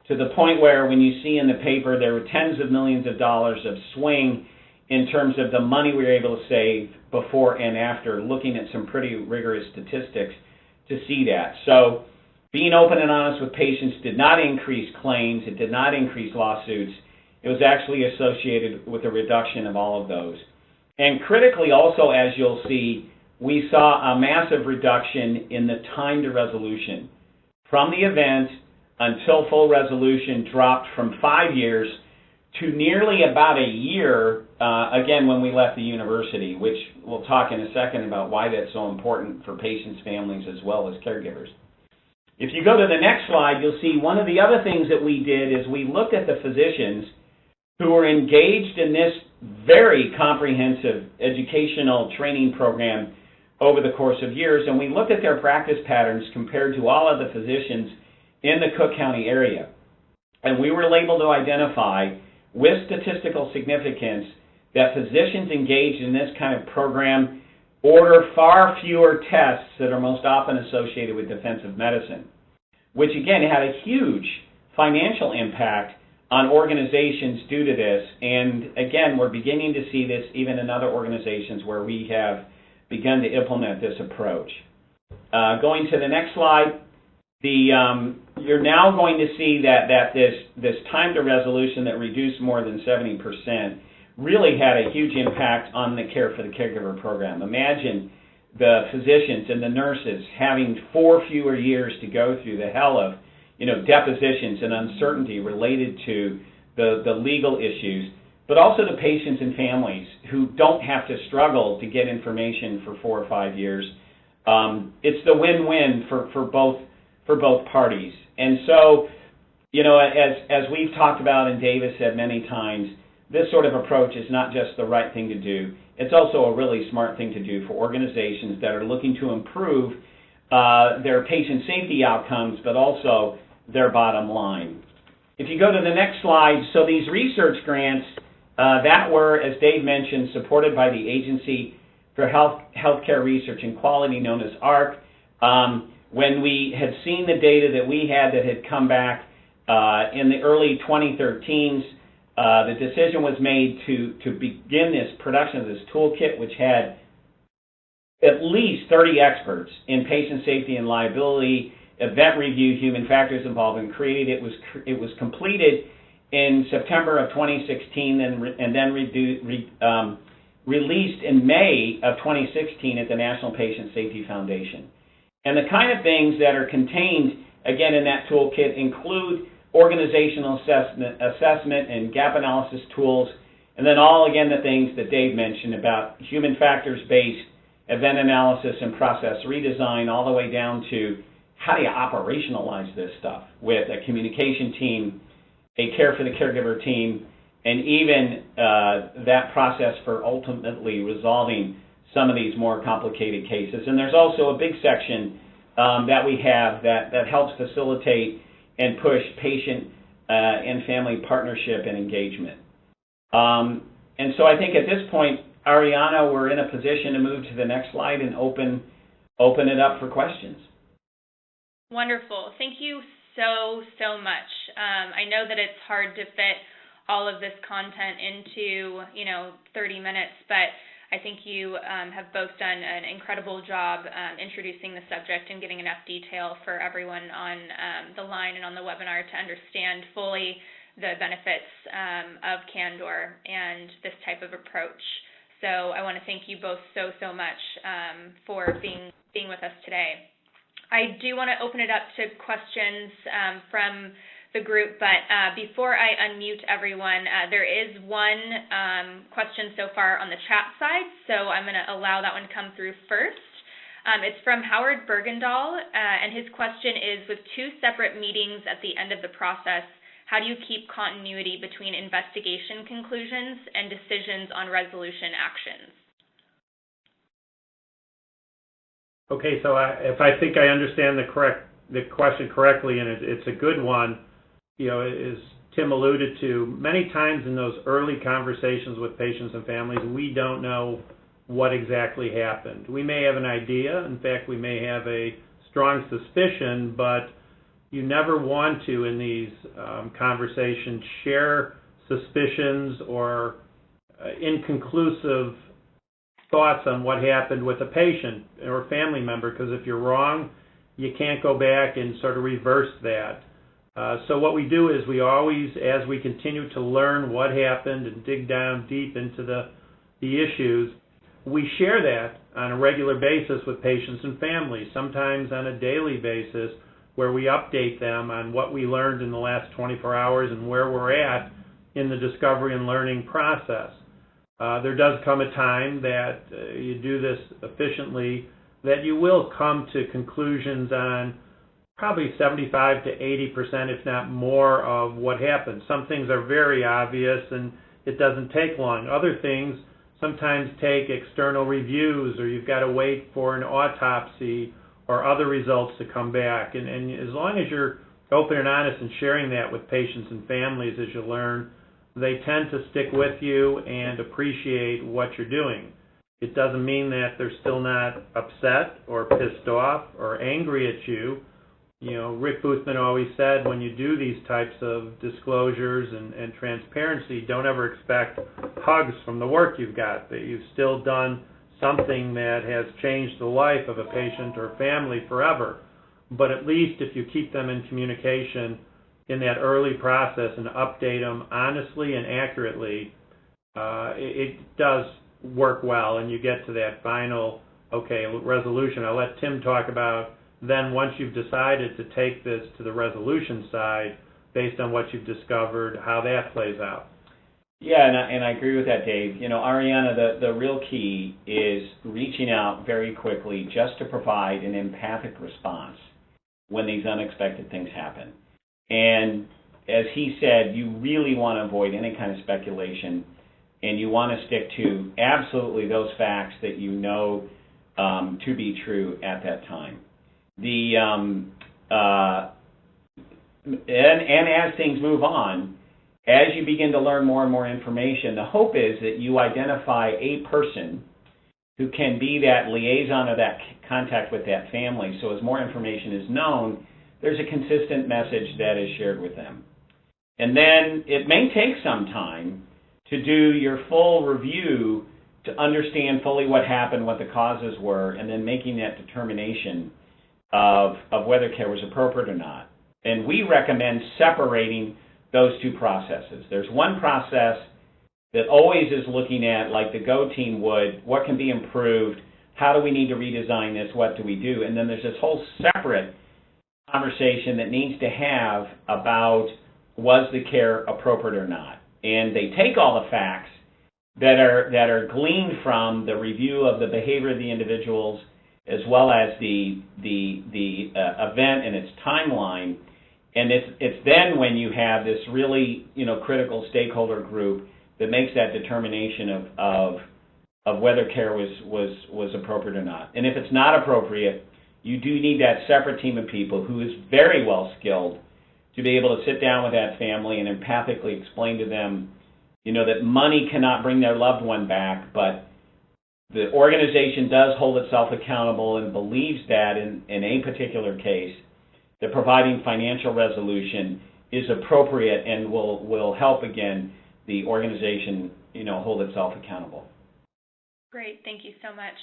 to the point where when you see in the paper there were tens of millions of dollars of swing in terms of the money we were able to save before and after, looking at some pretty rigorous statistics to see that. So being open and honest with patients did not increase claims, it did not increase lawsuits. It was actually associated with a reduction of all of those. And critically also, as you'll see, we saw a massive reduction in the time to resolution. From the event until full resolution dropped from five years to nearly about a year, uh, again, when we left the university, which we'll talk in a second about why that's so important for patients, families, as well as caregivers. If you go to the next slide, you'll see one of the other things that we did is we looked at the physicians who were engaged in this very comprehensive educational training program over the course of years, and we looked at their practice patterns compared to all of the physicians in the Cook County area. And we were able to identify with statistical significance that physicians engaged in this kind of program order far fewer tests that are most often associated with defensive medicine, which again had a huge financial impact on organizations due to this. And again, we're beginning to see this even in other organizations where we have begun to implement this approach. Uh, going to the next slide, the, um, you're now going to see that, that this, this time to resolution that reduced more than 70% really had a huge impact on the care for the caregiver program. Imagine the physicians and the nurses having four fewer years to go through the hell of, you know, depositions and uncertainty related to the, the legal issues, but also the patients and families who don't have to struggle to get information for four or five years. Um, it's the win-win for, for both for both parties. And so, you know, as as we've talked about and Davis said many times, this sort of approach is not just the right thing to do. It's also a really smart thing to do for organizations that are looking to improve uh, their patient safety outcomes, but also their bottom line. If you go to the next slide, so these research grants uh, that were, as Dave mentioned, supported by the Agency for Health Healthcare Research and Quality, known as AHRQ. Um, when we had seen the data that we had that had come back uh, in the early 2013s, uh, the decision was made to, to begin this production of this toolkit, which had at least 30 experts in patient safety and liability, event review, human factors involvement created. It was, it was completed in September of 2016 and, re, and then re, um, released in May of 2016 at the National Patient Safety Foundation. And the kind of things that are contained, again, in that toolkit include organizational assessment, assessment and gap analysis tools, and then all, again, the things that Dave mentioned about human factors-based event analysis and process redesign, all the way down to how do you operationalize this stuff with a communication team, a care for the caregiver team, and even uh, that process for ultimately resolving some of these more complicated cases. And there's also a big section um, that we have that, that helps facilitate and push patient uh, and family partnership and engagement. Um, and so I think at this point, Ariana, we're in a position to move to the next slide and open open it up for questions. Wonderful. Thank you so, so much. Um, I know that it's hard to fit all of this content into, you know, 30 minutes, but I think you um, have both done an incredible job um, introducing the subject and getting enough detail for everyone on um, the line and on the webinar to understand fully the benefits um, of Candor and this type of approach. So I want to thank you both so, so much um, for being, being with us today. I do want to open it up to questions um, from the group, but uh, before I unmute everyone, uh, there is one um, question so far on the chat side, so I'm going to allow that one to come through first. Um, it's from Howard Bergendahl, uh, and his question is, with two separate meetings at the end of the process, how do you keep continuity between investigation conclusions and decisions on resolution actions? Okay, so I, if I think I understand the correct the question correctly, and it, it's a good one, you know, as Tim alluded to, many times in those early conversations with patients and families, we don't know what exactly happened. We may have an idea. In fact, we may have a strong suspicion, but you never want to, in these um, conversations, share suspicions or uh, inconclusive thoughts on what happened with a patient or family member, because if you're wrong, you can't go back and sort of reverse that. Uh, so what we do is we always, as we continue to learn what happened and dig down deep into the the issues, we share that on a regular basis with patients and families, sometimes on a daily basis, where we update them on what we learned in the last 24 hours and where we're at in the discovery and learning process. Uh, there does come a time that uh, you do this efficiently that you will come to conclusions on probably 75 to 80 percent, if not more, of what happened. Some things are very obvious and it doesn't take long. Other things sometimes take external reviews or you've got to wait for an autopsy or other results to come back. And, and as long as you're open and honest and sharing that with patients and families as you learn, they tend to stick with you and appreciate what you're doing. It doesn't mean that they're still not upset or pissed off or angry at you. You know, Rick Boothman always said when you do these types of disclosures and, and transparency, don't ever expect hugs from the work you've got, that you've still done something that has changed the life of a patient or family forever. But at least if you keep them in communication in that early process and update them honestly and accurately, uh, it, it does work well, and you get to that final, okay, resolution. I'll let Tim talk about then once you've decided to take this to the resolution side, based on what you've discovered, how that plays out. Yeah, and I, and I agree with that, Dave. You know, Ariana, the, the real key is reaching out very quickly just to provide an empathic response when these unexpected things happen. And as he said, you really want to avoid any kind of speculation and you want to stick to absolutely those facts that you know um, to be true at that time. The um, uh, and, and as things move on, as you begin to learn more and more information, the hope is that you identify a person who can be that liaison or that contact with that family. So as more information is known, there's a consistent message that is shared with them. And then it may take some time to do your full review to understand fully what happened, what the causes were, and then making that determination of, of whether care was appropriate or not. And we recommend separating those two processes. There's one process that always is looking at, like the GO team would, what can be improved, how do we need to redesign this, what do we do? And then there's this whole separate conversation that needs to have about was the care appropriate or not and they take all the facts that are that are gleaned from the review of the behavior of the individuals as well as the the the uh, event and its timeline and it's it's then when you have this really you know critical stakeholder group that makes that determination of of of whether care was was was appropriate or not. And if it's not appropriate you do need that separate team of people who is very well skilled to be able to sit down with that family and empathically explain to them, you know, that money cannot bring their loved one back, but the organization does hold itself accountable and believes that in, in a particular case, that providing financial resolution is appropriate and will, will help again the organization, you know, hold itself accountable. Great, thank you so much.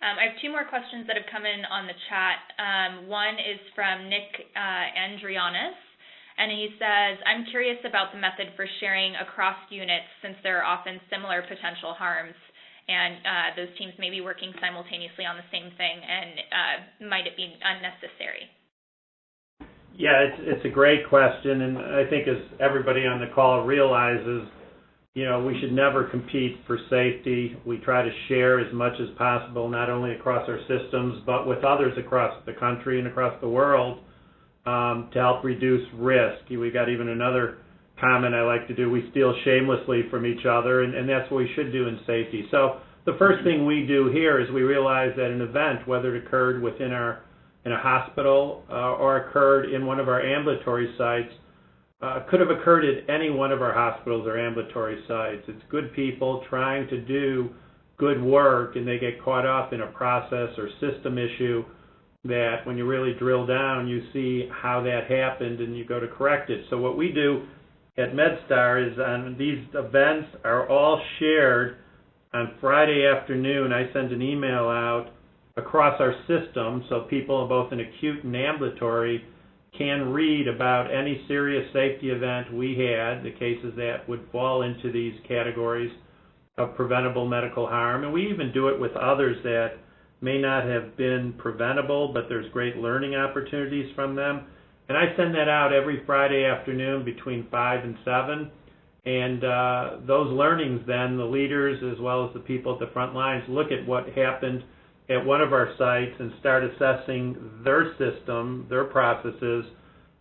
Um, I have two more questions that have come in on the chat. Um, one is from Nick uh, Andrianis and he says, I'm curious about the method for sharing across units since there are often similar potential harms and uh, those teams may be working simultaneously on the same thing and uh, might it be unnecessary? Yeah, it's, it's a great question and I think as everybody on the call realizes, you know, we should never compete for safety. We try to share as much as possible, not only across our systems, but with others across the country and across the world um, to help reduce risk. We got even another comment I like to do. We steal shamelessly from each other, and, and that's what we should do in safety. So the first thing we do here is we realize that an event, whether it occurred within our in a hospital uh, or occurred in one of our ambulatory sites, uh, could have occurred at any one of our hospitals or ambulatory sites. It's good people trying to do good work, and they get caught up in a process or system issue that when you really drill down, you see how that happened and you go to correct it. So what we do at MedStar is on these events are all shared on Friday afternoon. I send an email out across our system so people both in acute and ambulatory can read about any serious safety event we had, the cases that would fall into these categories, of preventable medical harm. And we even do it with others that may not have been preventable, but there's great learning opportunities from them. And I send that out every Friday afternoon between 5 and 7. And uh, those learnings, then, the leaders as well as the people at the front lines look at what happened at one of our sites and start assessing their system, their processes,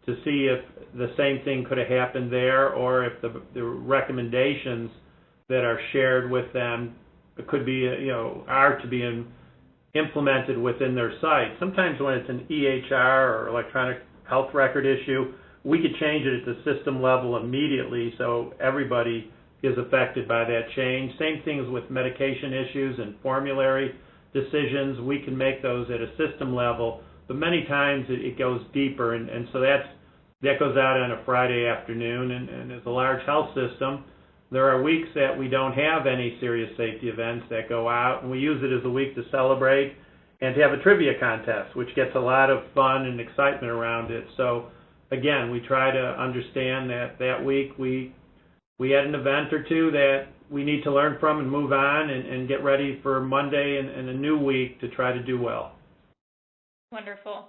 to see if the same thing could have happened there or if the, the recommendations that are shared with them could be, you know, are to be in, implemented within their site. Sometimes when it's an EHR or electronic health record issue, we could change it at the system level immediately so everybody is affected by that change. Same things with medication issues and formulary decisions. We can make those at a system level, but many times it, it goes deeper, and, and so that's that goes out on a Friday afternoon. And, and as a large health system, there are weeks that we don't have any serious safety events that go out, and we use it as a week to celebrate and to have a trivia contest, which gets a lot of fun and excitement around it. So again, we try to understand that that week we we had an event or two that we need to learn from and move on and, and get ready for Monday and, and a new week to try to do well. Wonderful.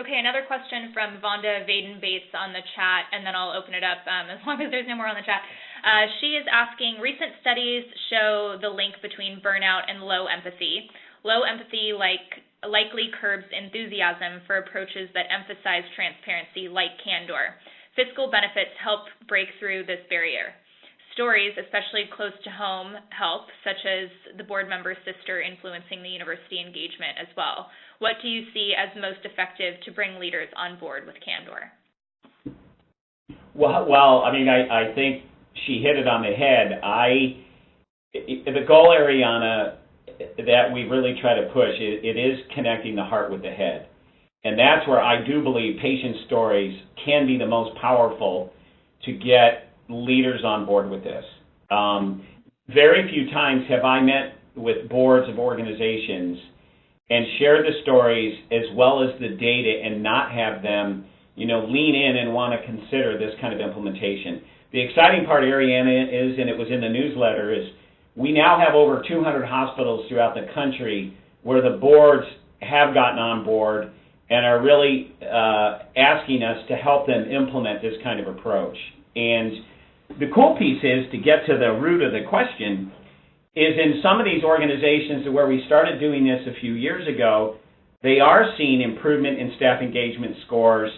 Okay, another question from Vonda Vaden Bates on the chat, and then I'll open it up um, as long as there's no more on the chat. Uh, she is asking recent studies show the link between burnout and low empathy. Low empathy like likely curbs enthusiasm for approaches that emphasize transparency like candor. Fiscal benefits help break through this barrier. Stories, especially close to home, help, such as the board member's sister influencing the university engagement as well. What do you see as most effective to bring leaders on board with candor? Well, well, I mean, I, I think she hit it on the head. I, the goal, Ariana, that we really try to push, it, it is connecting the heart with the head. And that's where I do believe patient stories can be the most powerful to get leaders on board with this. Um, very few times have I met with boards of organizations and shared the stories as well as the data and not have them, you know, lean in and want to consider this kind of implementation. The exciting part, Ariana, is, and it was in the newsletter, is we now have over 200 hospitals throughout the country where the boards have gotten on board and are really uh, asking us to help them implement this kind of approach. And the cool piece is to get to the root of the question is in some of these organizations where we started doing this a few years ago, they are seeing improvement in staff engagement scores,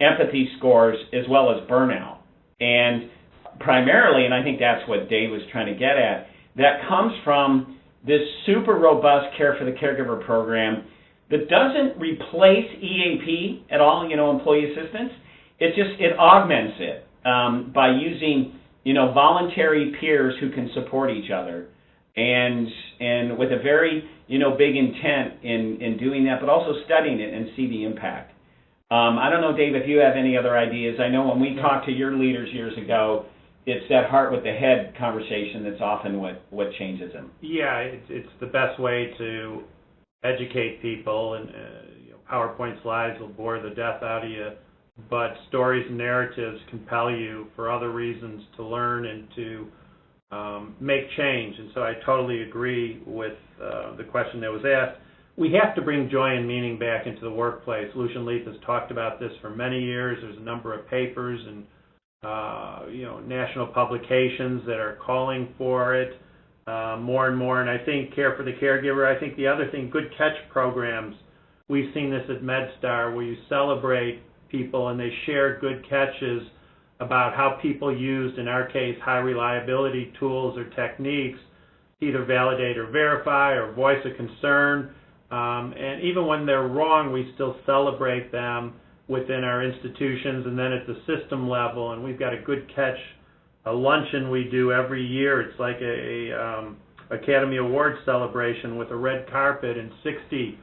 empathy scores, as well as burnout. And primarily, and I think that's what Dave was trying to get at, that comes from this super robust Care for the Caregiver program that doesn't replace EAP at all, you know, employee assistance. It just it augments it um, by using you know voluntary peers who can support each other, and and with a very you know big intent in in doing that, but also studying it and see the impact. Um, I don't know, Dave, if you have any other ideas. I know when we talked to your leaders years ago, it's that heart with the head conversation that's often what what changes them. Yeah, it's it's the best way to educate people, and uh, you know, PowerPoint slides will bore the death out of you, but stories and narratives compel you for other reasons to learn and to um, make change. And so I totally agree with uh, the question that was asked. We have to bring joy and meaning back into the workplace. Lucian Leape has talked about this for many years. There's a number of papers and uh, you know, national publications that are calling for it uh, more and more. And I think Care for the Caregiver, I think the other thing, good catch programs. We've seen this at MedStar where you celebrate people and they share good catches about how people used, in our case, high reliability tools or techniques, either validate or verify or voice a concern. Um, and even when they're wrong, we still celebrate them within our institutions and then at the system level. And we've got a good catch, a luncheon we do every year. It's like a, a um, Academy Award celebration with a red carpet and 60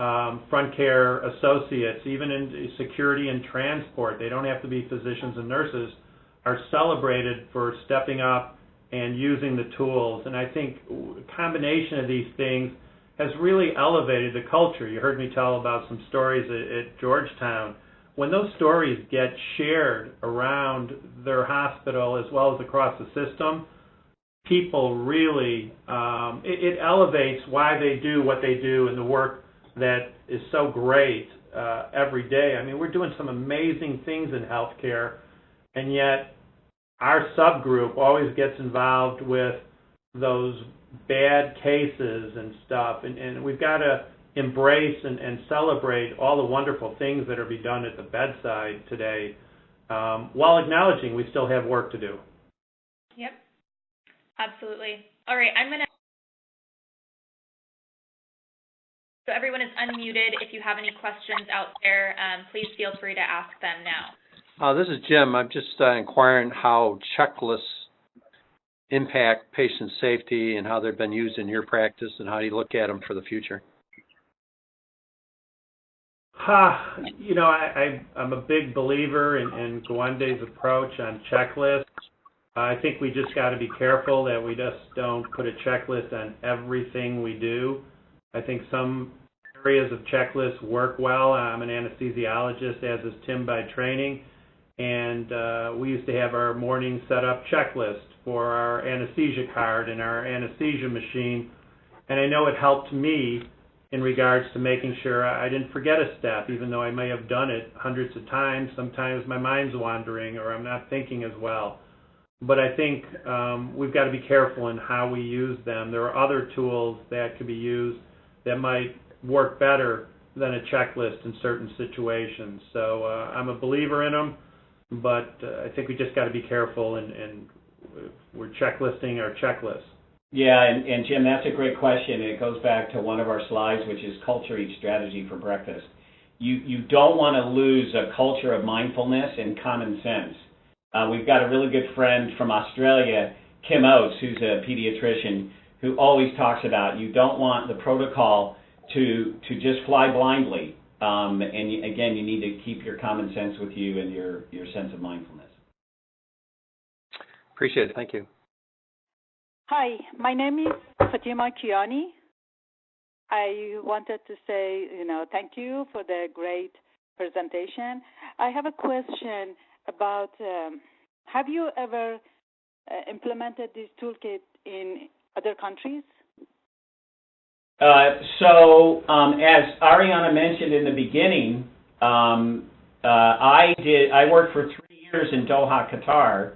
um, front care associates, even in security and transport. They don't have to be physicians and nurses, are celebrated for stepping up and using the tools. And I think a combination of these things has really elevated the culture. You heard me tell about some stories at, at Georgetown. When those stories get shared around their hospital as well as across the system, people really, um, it, it elevates why they do what they do and the work that is so great uh, every day. I mean, we're doing some amazing things in healthcare, and yet our subgroup always gets involved with those bad cases and stuff, and, and we've got to embrace and, and celebrate all the wonderful things that are being done at the bedside today, um, while acknowledging we still have work to do. Yep, absolutely. All right, I'm gonna. So everyone is unmuted. If you have any questions out there, um, please feel free to ask them now. Uh, this is Jim. I'm just uh, inquiring how checklists impact patient safety and how they've been used in your practice and how you look at them for the future. Ha, you know, I, I, I'm a big believer in, in Gawande's approach on checklists. I think we just got to be careful that we just don't put a checklist on everything we do. I think some areas of checklists work well. I'm an anesthesiologist, as is Tim by training, and uh, we used to have our morning setup checklist for our anesthesia card and our anesthesia machine, and I know it helped me in regards to making sure I didn't forget a step, even though I may have done it hundreds of times. Sometimes my mind's wandering or I'm not thinking as well. But I think um, we've got to be careful in how we use them. There are other tools that could be used that might work better than a checklist in certain situations. So uh, I'm a believer in them, but uh, I think we just got to be careful and, and we're checklisting our checklists. Yeah, and, and Jim, that's a great question. It goes back to one of our slides, which is culture eats strategy for breakfast. You, you don't want to lose a culture of mindfulness and common sense. Uh, we've got a really good friend from Australia, Kim Oates, who's a pediatrician, who always talks about you don't want the protocol to to just fly blindly. Um, and you, again, you need to keep your common sense with you and your your sense of mindfulness. Appreciate it. Thank you. Hi, my name is Fatima Kiani. I wanted to say, you know, thank you for the great presentation. I have a question about um, have you ever uh, implemented this toolkit in other countries? Uh, so, um, as Ariana mentioned in the beginning, um, uh, I did. I worked for three years in Doha, Qatar,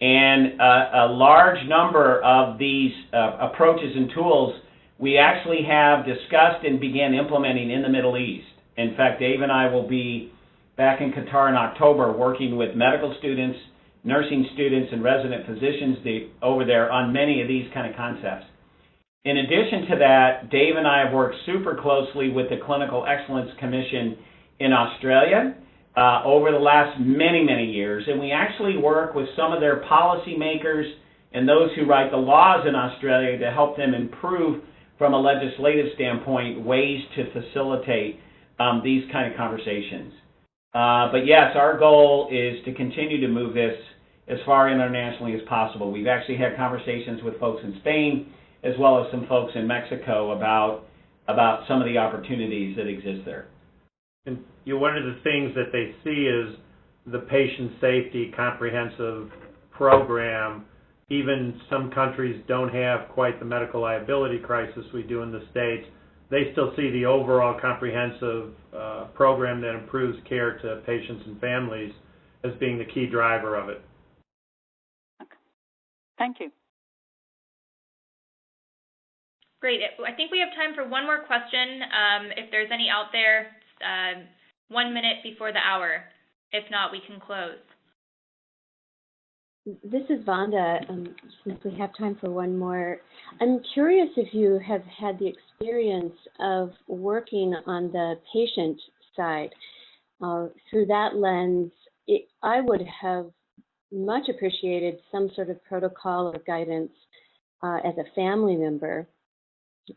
and uh, a large number of these uh, approaches and tools we actually have discussed and began implementing in the Middle East. In fact, Dave and I will be back in Qatar in October working with medical students, nursing students, and resident physicians over there on many of these kind of concepts. In addition to that, Dave and I have worked super closely with the Clinical Excellence Commission in Australia uh, over the last many, many years, and we actually work with some of their policymakers and those who write the laws in Australia to help them improve from a legislative standpoint ways to facilitate um, these kind of conversations. Uh, but yes, our goal is to continue to move this as far internationally as possible. We've actually had conversations with folks in Spain as well as some folks in Mexico about about some of the opportunities that exist there. And you know, one of the things that they see is the patient safety comprehensive program. Even some countries don't have quite the medical liability crisis we do in the States. They still see the overall comprehensive uh, program that improves care to patients and families as being the key driver of it. Okay. Thank you. Great. I think we have time for one more question. Um, if there's any out there, uh, one minute before the hour. If not, we can close. This is Vonda. Um, since we have time for one more, I'm curious if you have had the experience of working on the patient side. Uh, through that lens, it, I would have much appreciated some sort of protocol or guidance uh, as a family member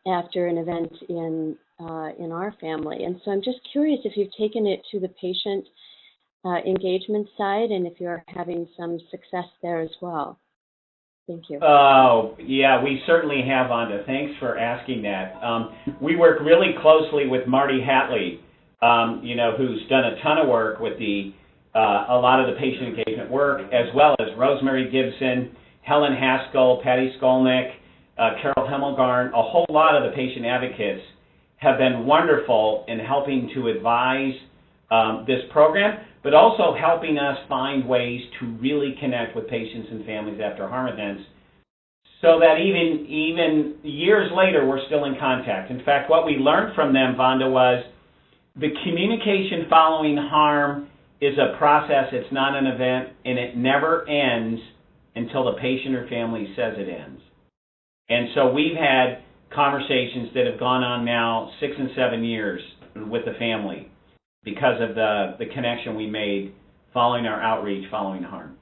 after an event in uh, in our family. And so I'm just curious if you've taken it to the patient uh, engagement side and if you're having some success there as well. Thank you. Oh, yeah, we certainly have, Vonda. Thanks for asking that. Um, we work really closely with Marty Hatlie, um, you know, who's done a ton of work with the uh, a lot of the patient engagement work, as well as Rosemary Gibson Helen Haskell, Patty Skolnik, uh, Carol Hemmelgarn, a whole lot of the patient advocates have been wonderful in helping to advise um, this program, but also helping us find ways to really connect with patients and families after harm events so that even even years later we're still in contact. In fact, what we learned from them, Vonda, was the communication following harm is a process, it's not an event, and it never ends until the patient or family says it ends. And so we've had conversations that have gone on now six and seven years with the family because of the, the connection we made following our outreach following harm.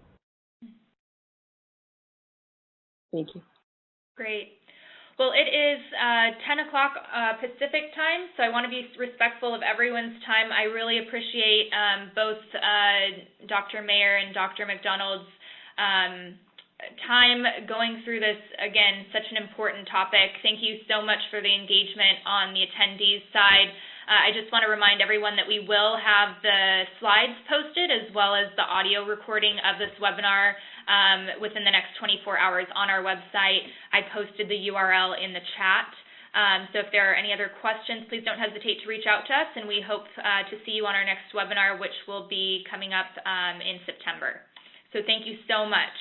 Thank you. Great. Well, it is uh, 10 o'clock uh, Pacific time, so I want to be respectful of everyone's time. I really appreciate um, both uh, Dr. Mayer and Dr. McDonald's um, time going through this, again, such an important topic. Thank you so much for the engagement on the attendees side. Uh, I just want to remind everyone that we will have the slides posted as well as the audio recording of this webinar um, within the next 24 hours on our website. I posted the URL in the chat. Um, so if there are any other questions, please don't hesitate to reach out to us, and we hope uh, to see you on our next webinar, which will be coming up um, in September. So thank you so much.